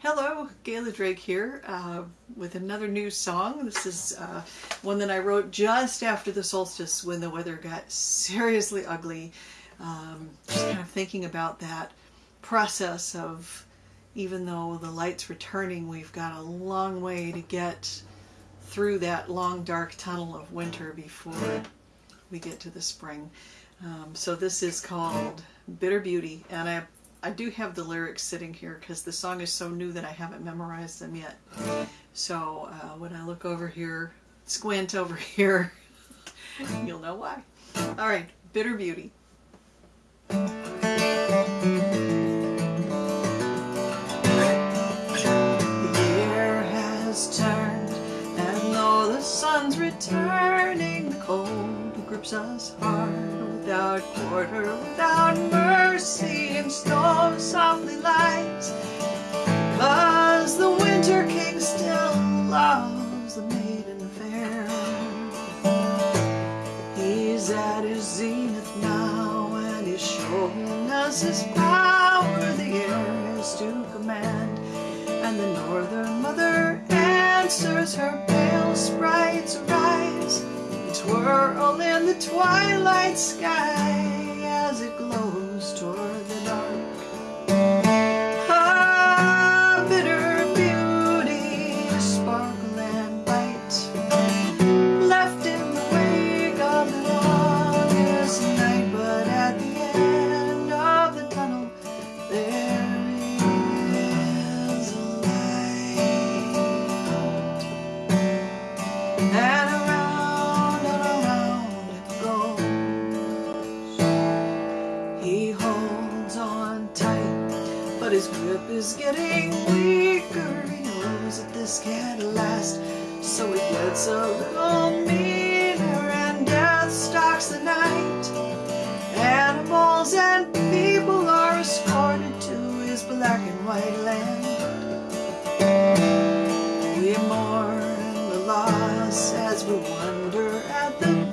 Hello, Gayla Drake here uh, with another new song. This is uh, one that I wrote just after the solstice when the weather got seriously ugly. Um, just kind of thinking about that process of even though the light's returning, we've got a long way to get through that long dark tunnel of winter before we get to the spring. Um, so this is called Bitter Beauty and I I do have the lyrics sitting here because the song is so new that I haven't memorized them yet. So uh, when I look over here, squint over here, you'll know why. All right, Bitter Beauty. The year has turned and though the sun's returning, the cold grips us hard without quarter, without mercy, and snow softly lies. Cause the winter king still loves the maiden fair. He's at his zenith now, and he's showing us his power. The air is to command, and the northern mother answers her pale sprites rise twirl in the twilight sky his grip is getting weaker. He knows that this can't last, so he gets a little meaner and death stalks the night. Animals and people are escorted to his black and white land. We mourn the loss as we wonder at the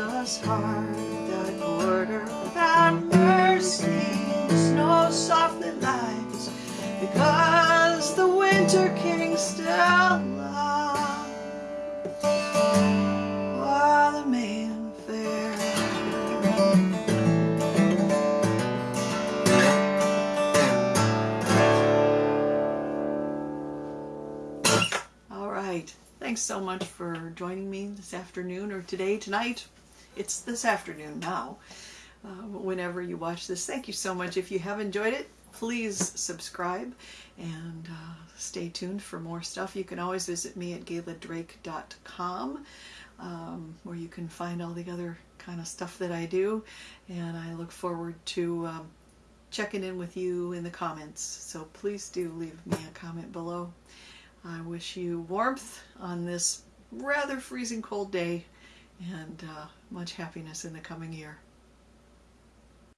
grips us hard without order, without mercy. Snow softly lies, because the winter king still lies. All right. Thanks so much for joining me this afternoon or today, tonight. It's this afternoon now. Uh, whenever you watch this, thank you so much. If you have enjoyed it, please subscribe and uh, stay tuned for more stuff. You can always visit me at gayladrake.com um, where you can find all the other kind of stuff that I do. And I look forward to um, checking in with you in the comments. So please do leave me a comment below. I wish you warmth on this rather freezing cold day and uh, much happiness in the coming year.